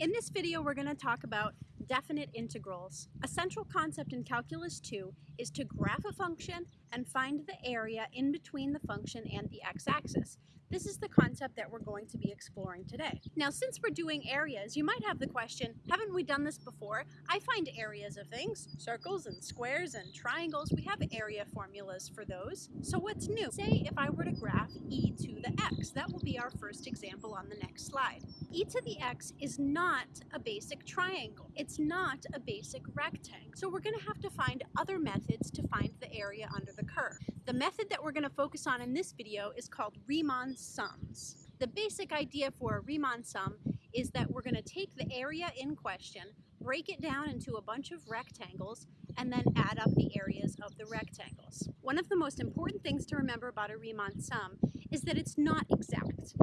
In this video, we're going to talk about definite integrals. A central concept in Calculus 2 is to graph a function and find the area in between the function and the x-axis. This is the concept that we're going to be exploring today. Now, since we're doing areas, you might have the question, haven't we done this before? I find areas of things, circles and squares and triangles, we have area formulas for those. So what's new? Say if I were to graph e to the x, that will be our first example on the next slide. e to the x is not a basic triangle. It's not a basic rectangle. So we're gonna have to find other methods to find the area under the curve. The method that we're gonna focus on in this video is called Riemann sums. The basic idea for a Riemann sum is that we're going to take the area in question, break it down into a bunch of rectangles, and then add up the areas of the rectangles. One of the most important things to remember about a Riemann sum is that it's not exact.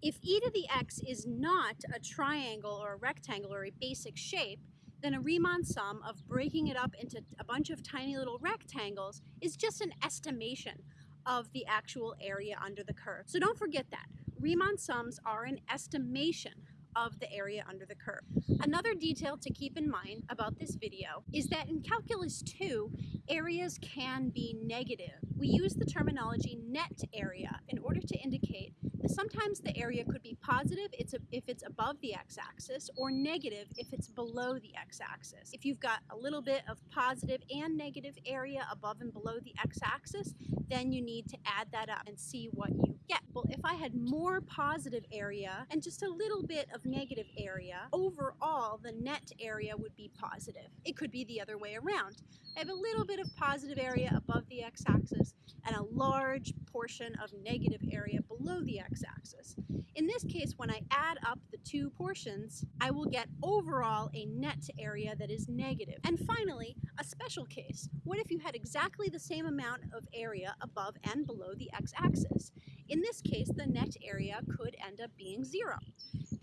If e to the x is not a triangle or a rectangle or a basic shape, then a Riemann sum of breaking it up into a bunch of tiny little rectangles is just an estimation of the actual area under the curve. So don't forget that. Riemann sums are an estimation of the area under the curve. Another detail to keep in mind about this video is that in Calculus 2, areas can be negative. We use the terminology net area in order to indicate that sometimes the area could be positive if it's above the x-axis or negative if it's below the x-axis. If you've got a little bit of positive and negative area above and below the x-axis, then you need to add that up and see what you get. Well, if I had more positive area and just a little bit of negative area, overall the net area would be positive. It could be the other way around. I have a little bit of positive area above the x-axis and a large portion of negative area below the x-axis. In this case, when I add up the two portions, I will get overall a net area that is negative. And finally, a special case. What if you had exactly the same amount of area above and below the x-axis? In this case, the net area could end up being zero.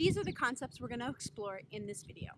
These are the concepts we're going to explore in this video.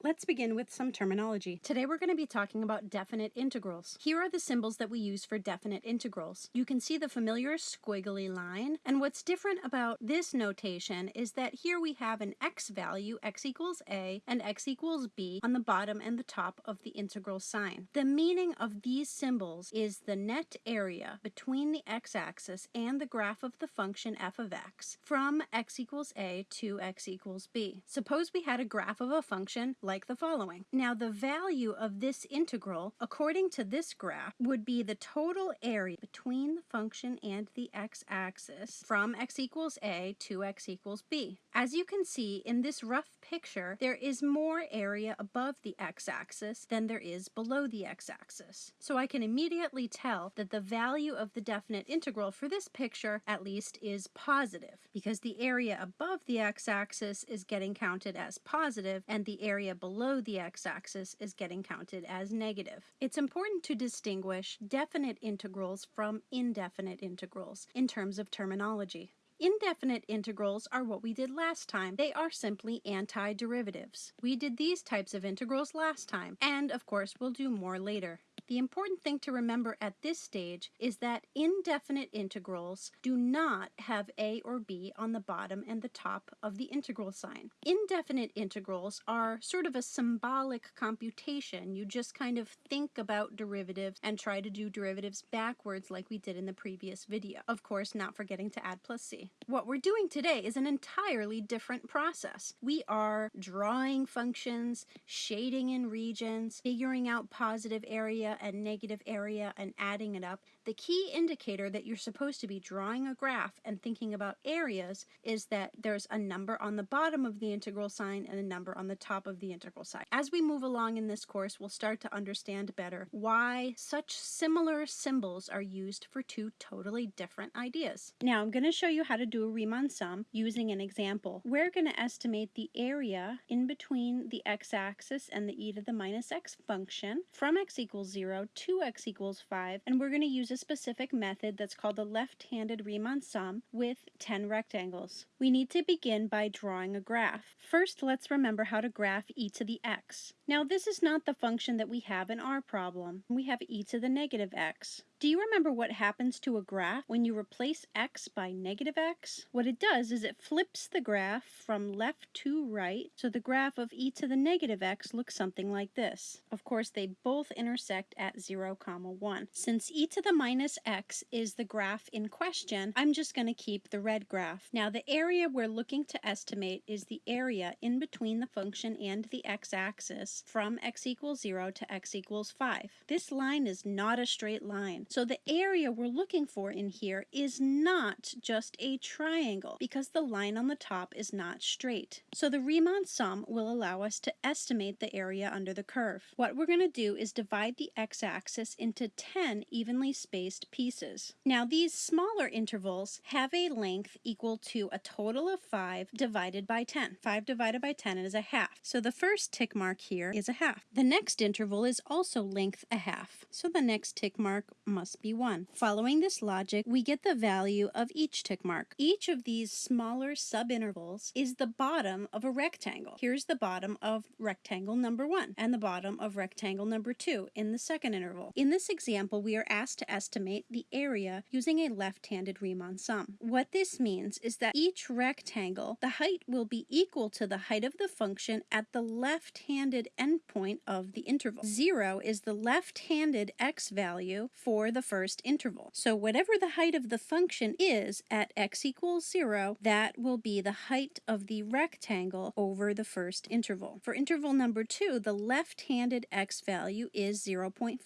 Let's begin with some terminology. Today we're going to be talking about definite integrals. Here are the symbols that we use for definite integrals. You can see the familiar squiggly line, and what's different about this notation is that here we have an x value, x equals a, and x equals b on the bottom and the top of the integral sign. The meaning of these symbols is the net area between the x-axis and the graph of the function f of x from x equals a to x equals b. Suppose we had a graph of a function like the following. Now the value of this integral, according to this graph, would be the total area between the function and the x-axis from x equals a to x equals b. As you can see in this rough picture, there is more area above the x-axis than there is below the x-axis. So I can immediately tell that the value of the definite integral for this picture, at least, is positive because the area above the x-axis is getting counted as positive and the area below the x-axis is getting counted as negative. It's important to distinguish definite integrals from indefinite integrals in terms of terminology. Indefinite integrals are what we did last time. They are simply antiderivatives. We did these types of integrals last time, and of course we'll do more later. The important thing to remember at this stage is that indefinite integrals do not have a or b on the bottom and the top of the integral sign. Indefinite integrals are sort of a symbolic computation. You just kind of think about derivatives and try to do derivatives backwards like we did in the previous video. Of course, not forgetting to add plus c. What we're doing today is an entirely different process. We are drawing functions, shading in regions, figuring out positive area and negative area and adding it up, the key indicator that you're supposed to be drawing a graph and thinking about areas is that there's a number on the bottom of the integral sign and a number on the top of the integral sign. As we move along in this course, we'll start to understand better why such similar symbols are used for two totally different ideas. Now I'm going to show you how to do a Riemann sum using an example. We're going to estimate the area in between the x-axis and the e to the minus x function from x equals 0 0 to x equals 5, and we're going to use a specific method that's called the left-handed Riemann sum with 10 rectangles. We need to begin by drawing a graph. First, let's remember how to graph e to the x. Now, this is not the function that we have in our problem. We have e to the negative x. Do you remember what happens to a graph when you replace x by negative x? What it does is it flips the graph from left to right, so the graph of e to the negative x looks something like this. Of course, they both intersect at 0, comma 1. Since e to the minus x is the graph in question, I'm just going to keep the red graph. Now, the area we're looking to estimate is the area in between the function and the x-axis from x equals 0 to x equals 5. This line is not a straight line. So the area we're looking for in here is not just a triangle because the line on the top is not straight. So the Riemann sum will allow us to estimate the area under the curve. What we're going to do is divide the x-axis into 10 evenly spaced pieces. Now these smaller intervals have a length equal to a total of 5 divided by 10. 5 divided by 10 is a half. So the first tick mark here is a half. The next interval is also length a half. So the next tick mark must be 1. Following this logic, we get the value of each tick mark. Each of these smaller subintervals is the bottom of a rectangle. Here's the bottom of rectangle number 1 and the bottom of rectangle number 2 in the second interval. In this example, we are asked to estimate the area using a left-handed Riemann sum. What this means is that each rectangle, the height will be equal to the height of the function at the left-handed endpoint of the interval. 0 is the left-handed x value for the first interval. So whatever the height of the function is at x equals 0, that will be the height of the rectangle over the first interval. For interval number 2, the left-handed x value is 0.5.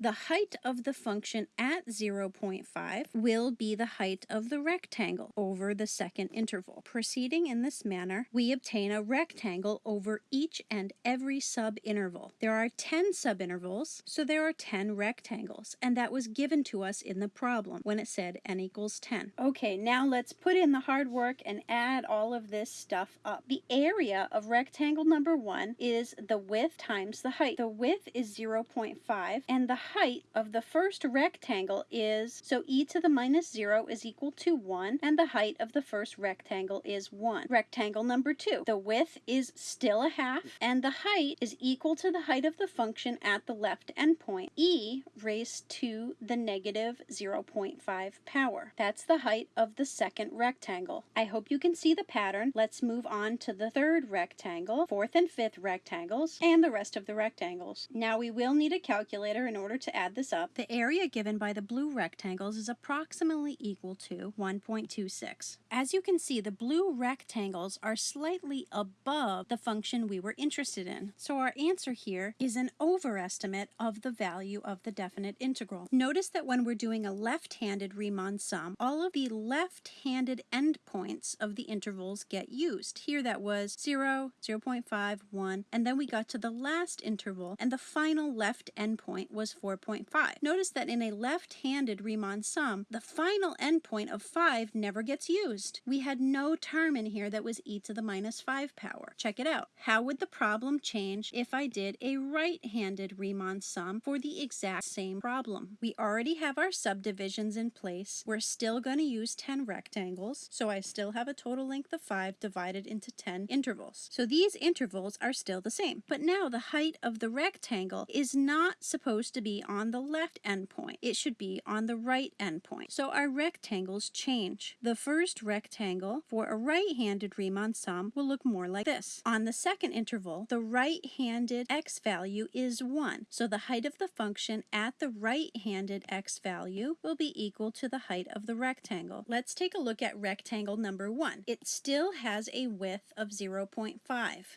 The height of the function at 0.5 will be the height of the rectangle over the second interval. Proceeding in this manner, we obtain a rectangle over each and every subinterval. There are 10 subintervals, so there are 10 rectangles, and that was given to us in the problem when it said n equals 10. Okay, now let's put in the hard work and add all of this stuff up. The area of rectangle number 1 is the width times the height. The width is 0.5 and the height of the first rectangle is, so e to the minus 0 is equal to 1 and the height of the first rectangle is 1. Rectangle number 2, the width is still a half and the height is equal to the height of the function at the left endpoint. e raised to the negative 0.5 power. That's the height of the second rectangle. I hope you can see the pattern. Let's move on to the third rectangle, fourth and fifth rectangles, and the rest of the rectangles. Now we will need a calculator in order to add this up. The area given by the blue rectangles is approximately equal to 1.26. As you can see, the blue rectangles are slightly above the function we were interested in. So our answer here is an overestimate of the value of the definite integral. Notice that when we're doing a left-handed Riemann sum, all of the left-handed endpoints of the intervals get used. Here that was 0, 0 0.5, 1, and then we got to the last interval, and the final left endpoint was 4.5. Notice that in a left-handed Riemann sum, the final endpoint of 5 never gets used. We had no term in here that was e to the minus 5 power. Check it out. How would the problem change if I did a right-handed Riemann sum for the exact same problem? We already have our subdivisions in place. We're still going to use 10 rectangles, so I still have a total length of 5 divided into 10 intervals. So these intervals are still the same. But now the height of the rectangle is not supposed to be on the left endpoint. It should be on the right endpoint. So our rectangles change. The first rectangle for a right-handed Riemann sum will look more like this. On the second interval, the right-handed x value is 1. So the height of the function at the right-hand handed x value will be equal to the height of the rectangle. Let's take a look at rectangle number 1. It still has a width of 0.5,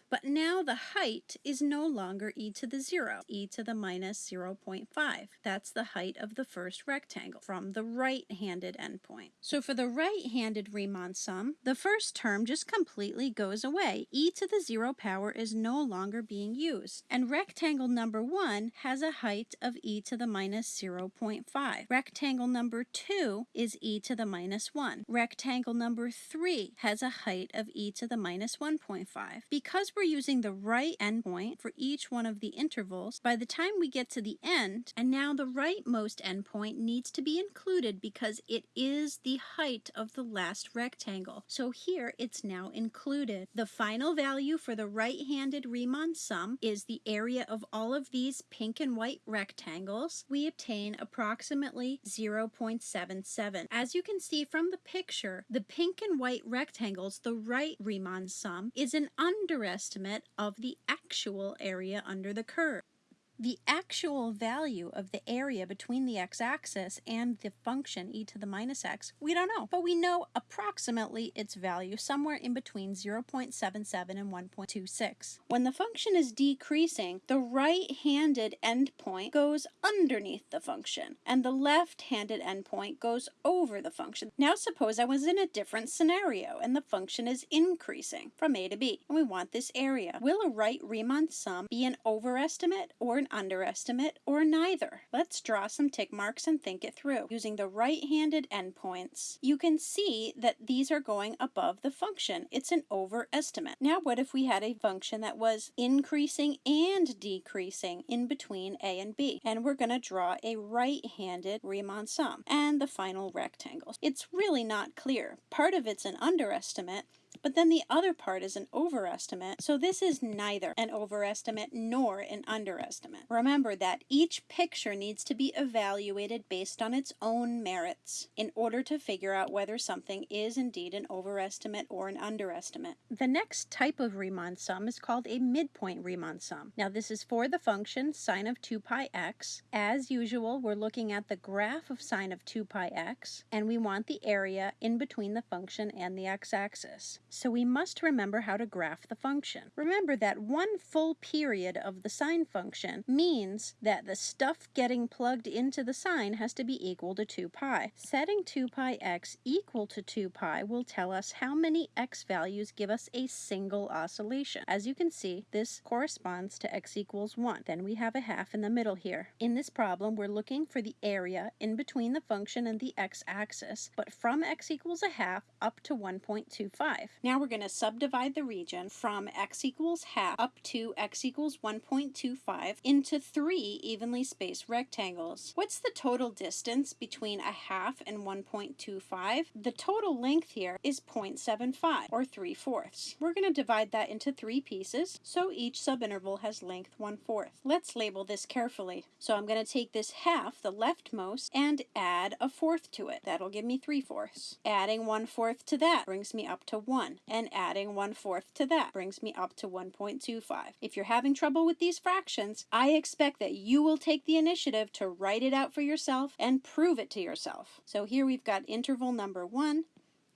but now the height is no longer e to the 0, e to the minus 0.5. That's the height of the first rectangle from the right-handed endpoint. So for the right-handed Riemann sum, the first term just completely goes away. e to the 0 power is no longer being used. And rectangle number 1 has a height of e to the minus 0 0.5. Rectangle number 2 is e to the minus 1. Rectangle number 3 has a height of e to the minus 1.5. Because we're using the right endpoint for each one of the intervals, by the time we get to the end, and now the rightmost endpoint needs to be included because it is the height of the last rectangle. So here it's now included. The final value for the right-handed Riemann sum is the area of all of these pink and white rectangles. We obtain approximately 0.77. As you can see from the picture, the pink and white rectangles, the right Riemann sum, is an underestimate of the actual area under the curve. The actual value of the area between the x-axis and the function e to the minus x, we don't know, but we know approximately its value somewhere in between 0.77 and 1.26. When the function is decreasing, the right-handed endpoint goes underneath the function, and the left-handed endpoint goes over the function. Now suppose I was in a different scenario, and the function is increasing from a to b, and we want this area. Will a right Riemann sum be an overestimate or an underestimate, or neither. Let's draw some tick marks and think it through. Using the right-handed endpoints, you can see that these are going above the function. It's an overestimate. Now what if we had a function that was increasing and decreasing in between a and b? And we're going to draw a right-handed Riemann sum and the final rectangles. It's really not clear. Part of it's an underestimate, but then the other part is an overestimate, so this is neither an overestimate nor an underestimate. Remember that each picture needs to be evaluated based on its own merits in order to figure out whether something is indeed an overestimate or an underestimate. The next type of Riemann sum is called a midpoint Riemann sum. Now this is for the function sine of 2 pi x. As usual, we're looking at the graph of sine of 2 pi x, and we want the area in between the function and the x-axis so we must remember how to graph the function. Remember that one full period of the sine function means that the stuff getting plugged into the sine has to be equal to 2 pi. Setting 2 pi x equal to 2 pi will tell us how many x values give us a single oscillation. As you can see, this corresponds to x equals 1. Then we have a half in the middle here. In this problem, we're looking for the area in between the function and the x-axis, but from x equals a half up to 1.25. Now we're going to subdivide the region from x equals half up to x equals 1.25 into three evenly spaced rectangles. What's the total distance between a half and 1.25? The total length here is 0.75 or 3 fourths. We're going to divide that into three pieces so each subinterval has length 1 fourth. Let's label this carefully. So I'm going to take this half, the leftmost, and add a fourth to it. That'll give me 3 fourths. Adding 1 fourth to that brings me up to 1 and adding 1 fourth to that brings me up to 1.25. If you're having trouble with these fractions, I expect that you will take the initiative to write it out for yourself and prove it to yourself. So here we've got interval number 1,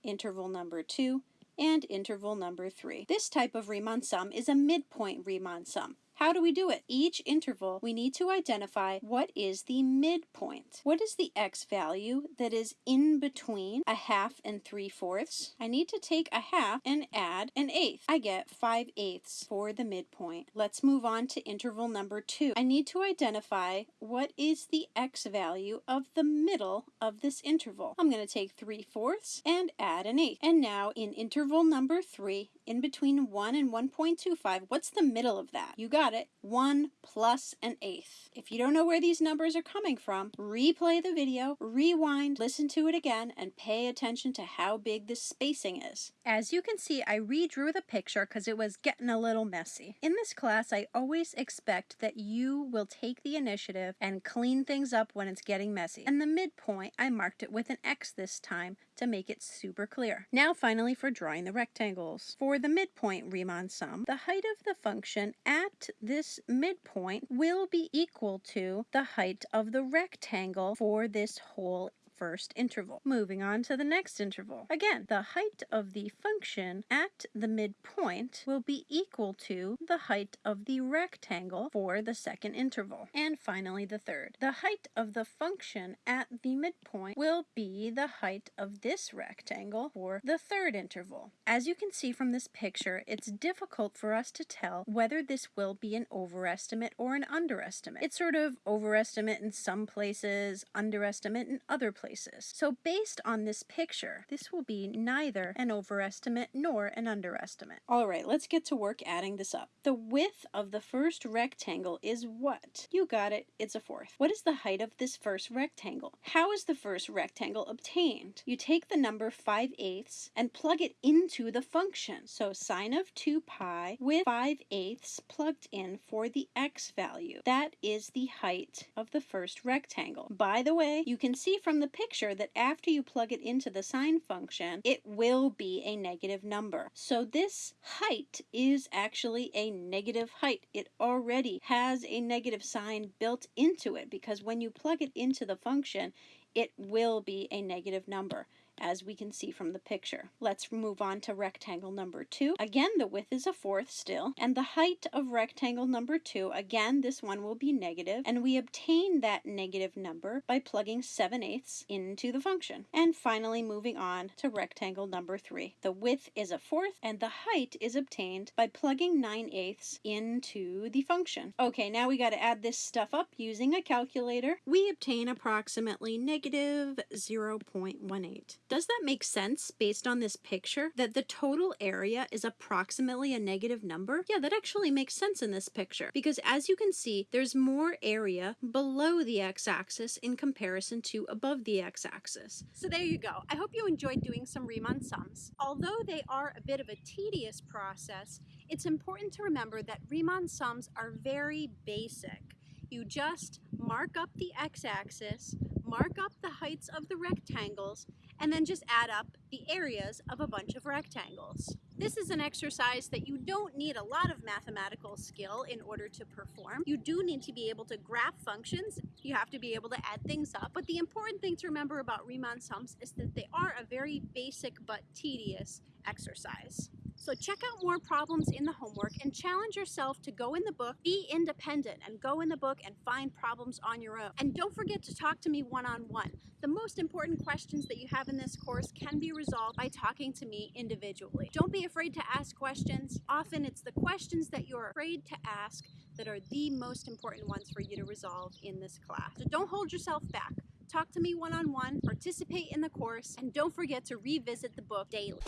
interval number 2, and interval number 3. This type of Riemann sum is a midpoint Riemann sum. How do we do it? Each interval, we need to identify what is the midpoint. What is the x value that is in between a half and 3 fourths? I need to take a half and add an eighth. I get 5 eighths for the midpoint. Let's move on to interval number 2. I need to identify what is the x value of the middle of this interval. I'm going to take 3 fourths and add an eighth. And now in interval number 3, in between 1 and 1.25, what's the middle of that? You got it, 1 plus an eighth. If you don't know where these numbers are coming from, replay the video, rewind, listen to it again, and pay attention to how big the spacing is. As you can see, I redrew the picture because it was getting a little messy. In this class, I always expect that you will take the initiative and clean things up when it's getting messy. And the midpoint, I marked it with an X this time to make it super clear. Now finally for drawing the rectangles. For the midpoint Riemann sum, the height of the function at this midpoint will be equal to the height of the rectangle for this whole first interval. Moving on to the next interval. Again, the height of the function at the midpoint will be equal to the height of the rectangle for the second interval. And finally, the third. The height of the function at the midpoint will be the height of this rectangle for the third interval. As you can see from this picture, it's difficult for us to tell whether this will be an overestimate or an underestimate. It's sort of overestimate in some places, underestimate in other places places. So based on this picture, this will be neither an overestimate nor an underestimate. All right, let's get to work adding this up. The width of the first rectangle is what? You got it, it's a fourth. What is the height of this first rectangle? How is the first rectangle obtained? You take the number 5 eighths and plug it into the function. So sine of 2 pi with 5 eighths plugged in for the x value. That is the height of the first rectangle. By the way, you can see from the picture that after you plug it into the sine function, it will be a negative number. So this height is actually a negative height. It already has a negative sign built into it because when you plug it into the function, it will be a negative number as we can see from the picture. Let's move on to rectangle number two. Again, the width is a fourth still, and the height of rectangle number two, again, this one will be negative, and we obtain that negative number by plugging 7 eighths into the function. And finally, moving on to rectangle number three. The width is a fourth, and the height is obtained by plugging 9 eighths into the function. Okay, now we got to add this stuff up using a calculator. We obtain approximately negative 0.18. Does that make sense based on this picture that the total area is approximately a negative number? Yeah, that actually makes sense in this picture because as you can see, there's more area below the x-axis in comparison to above the x-axis. So there you go. I hope you enjoyed doing some Riemann sums. Although they are a bit of a tedious process, it's important to remember that Riemann sums are very basic. You just mark up the x-axis, mark up the heights of the rectangles, and then just add up the areas of a bunch of rectangles. This is an exercise that you don't need a lot of mathematical skill in order to perform. You do need to be able to graph functions, you have to be able to add things up, but the important thing to remember about Riemann sums is that they are a very basic but tedious exercise. So check out more problems in the homework and challenge yourself to go in the book, be independent, and go in the book and find problems on your own. And don't forget to talk to me one-on-one. -on -one. The most important questions that you have in this course can be resolved by talking to me individually. Don't be afraid to ask questions. Often it's the questions that you're afraid to ask that are the most important ones for you to resolve in this class. So don't hold yourself back. Talk to me one-on-one, -on -one, participate in the course, and don't forget to revisit the book daily.